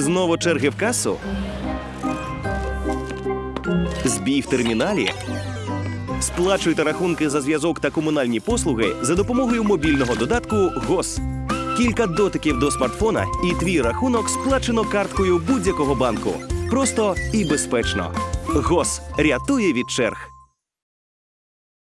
Знову черги в касу? Збій в терміналі? Сплачуйте рахунки за зв'язок та комунальні послуги за допомогою мобільного додатку ГОС. Кілька дотиків до смартфона, і твій рахунок сплачено карткою будь-якого банку. Просто і безпечно. ГОС рятує від черг.